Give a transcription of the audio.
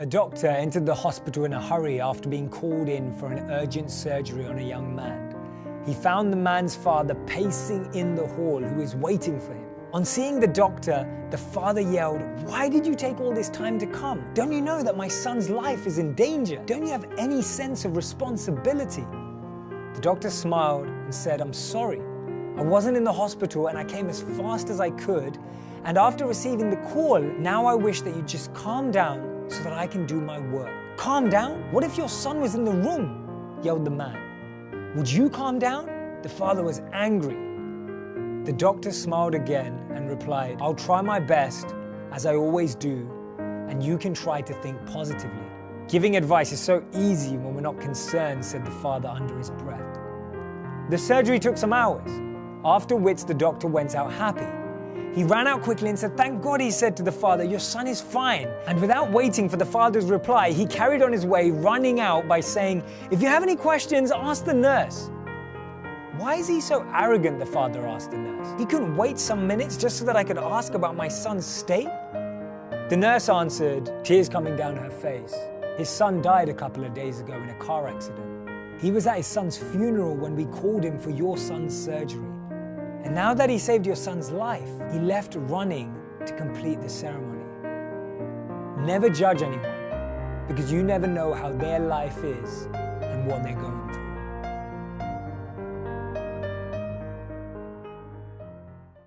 A doctor entered the hospital in a hurry after being called in for an urgent surgery on a young man. He found the man's father pacing in the hall who was waiting for him. On seeing the doctor, the father yelled, Why did you take all this time to come? Don't you know that my son's life is in danger? Don't you have any sense of responsibility? The doctor smiled and said, I'm sorry. I wasn't in the hospital and I came as fast as I could. And after receiving the call, now I wish that you just calm down so that I can do my work. Calm down? What if your son was in the room? yelled the man. Would you calm down? The father was angry. The doctor smiled again and replied, I'll try my best, as I always do, and you can try to think positively. Giving advice is so easy when we're not concerned, said the father under his breath. The surgery took some hours, after which the doctor went out happy. He ran out quickly and said, Thank God, he said to the father, Your son is fine. And without waiting for the father's reply, he carried on his way, running out by saying, If you have any questions, ask the nurse. Why is he so arrogant? The father asked the nurse. He couldn't wait some minutes just so that I could ask about my son's state? The nurse answered, tears coming down her face. His son died a couple of days ago in a car accident. He was at his son's funeral when we called him for your son's surgery. And now that he saved your son's life, he left running to complete the ceremony. Never judge anyone because you never know how their life is and what they're going through.